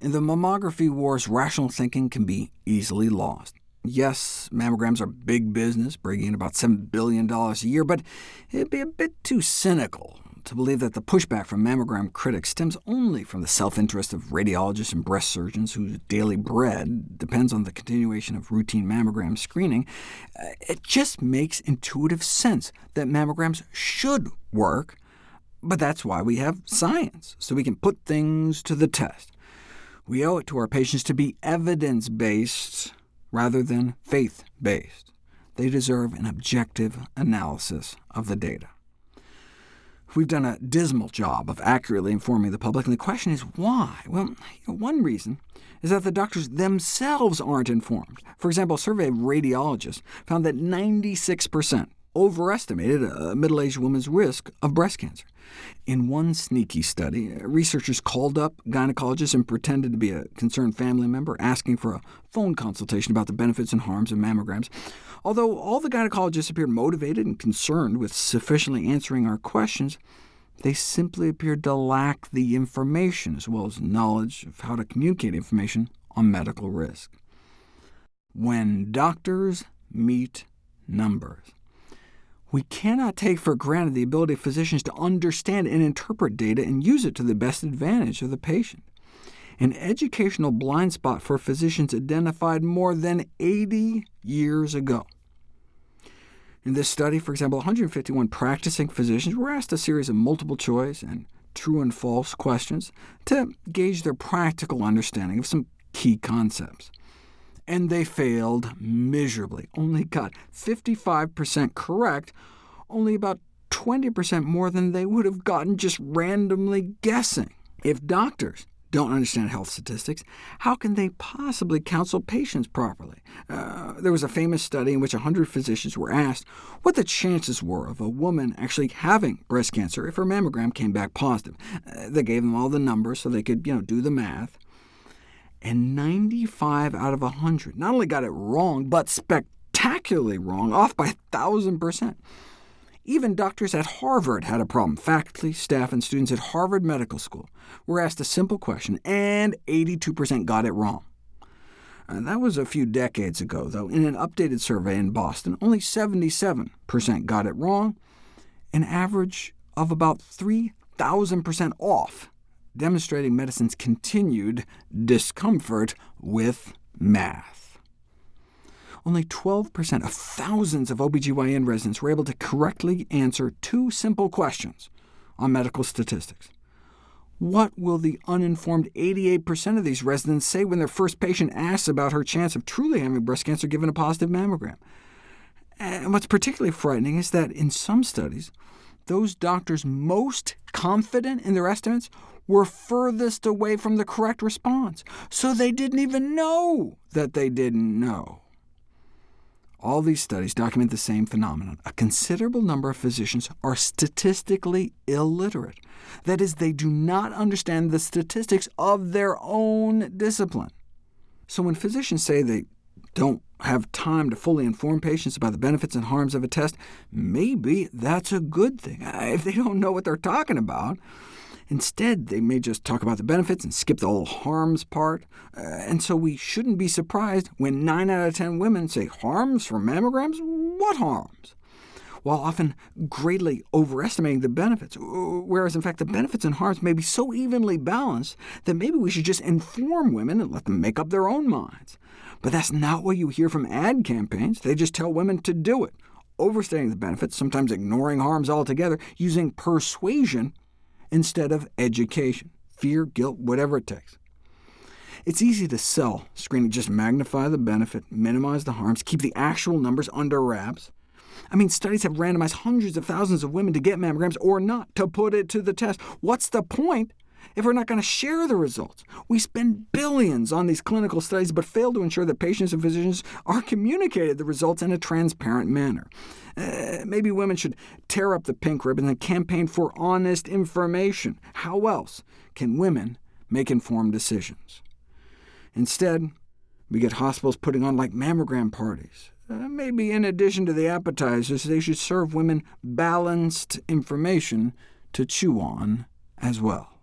In the mammography wars, rational thinking can be easily lost. Yes, mammograms are big business, bringing in about $7 billion a year, but it'd be a bit too cynical to believe that the pushback from mammogram critics stems only from the self-interest of radiologists and breast surgeons whose daily bread depends on the continuation of routine mammogram screening. Uh, it just makes intuitive sense that mammograms should work, but that's why we have science, so we can put things to the test. We owe it to our patients to be evidence-based rather than faith-based. They deserve an objective analysis of the data. We've done a dismal job of accurately informing the public, and the question is why? Well, one reason is that the doctors themselves aren't informed. For example, a survey of radiologists found that 96% overestimated a middle-aged woman's risk of breast cancer. In one sneaky study, researchers called up gynecologists and pretended to be a concerned family member, asking for a phone consultation about the benefits and harms of mammograms. Although all the gynecologists appeared motivated and concerned with sufficiently answering our questions, they simply appeared to lack the information, as well as knowledge of how to communicate information on medical risk. When doctors meet numbers. We cannot take for granted the ability of physicians to understand and interpret data and use it to the best advantage of the patient. An educational blind spot for physicians identified more than 80 years ago. In this study, for example, 151 practicing physicians were asked a series of multiple-choice and true and false questions to gauge their practical understanding of some key concepts and they failed miserably, only got 55% correct, only about 20% more than they would have gotten just randomly guessing. If doctors don't understand health statistics, how can they possibly counsel patients properly? Uh, there was a famous study in which 100 physicians were asked what the chances were of a woman actually having breast cancer if her mammogram came back positive. Uh, they gave them all the numbers so they could you know, do the math and 95 out of 100 not only got it wrong, but spectacularly wrong, off by 1,000%. Even doctors at Harvard had a problem. Faculty, staff, and students at Harvard Medical School were asked a simple question, and 82% got it wrong. And that was a few decades ago, though. In an updated survey in Boston, only 77% got it wrong, an average of about 3,000% off demonstrating medicine's continued discomfort with math. Only 12% of thousands of OBGYN residents were able to correctly answer two simple questions on medical statistics. What will the uninformed 88% of these residents say when their first patient asks about her chance of truly having breast cancer given a positive mammogram? And what's particularly frightening is that in some studies, those doctors most confident in their estimates were furthest away from the correct response, so they didn't even know that they didn't know. All these studies document the same phenomenon. A considerable number of physicians are statistically illiterate. That is, they do not understand the statistics of their own discipline. So when physicians say they don't have time to fully inform patients about the benefits and harms of a test, maybe that's a good thing. If they don't know what they're talking about, Instead, they may just talk about the benefits and skip the whole harms part, uh, and so we shouldn't be surprised when 9 out of 10 women say, harms from mammograms? What harms? while often greatly overestimating the benefits, whereas in fact the benefits and harms may be so evenly balanced that maybe we should just inform women and let them make up their own minds. But that's not what you hear from ad campaigns. They just tell women to do it, overstating the benefits, sometimes ignoring harms altogether, using persuasion instead of education, fear, guilt, whatever it takes. It's easy to sell screening, just magnify the benefit, minimize the harms, keep the actual numbers under wraps. I mean, studies have randomized hundreds of thousands of women to get mammograms or not, to put it to the test. What's the point if we're not going to share the results? We spend billions on these clinical studies, but fail to ensure that patients and physicians are communicated the results in a transparent manner. Uh, maybe women should tear up the pink ribbon and campaign for honest information. How else can women make informed decisions? Instead, we get hospitals putting on like mammogram parties. Uh, maybe in addition to the appetizers, they should serve women balanced information to chew on as well.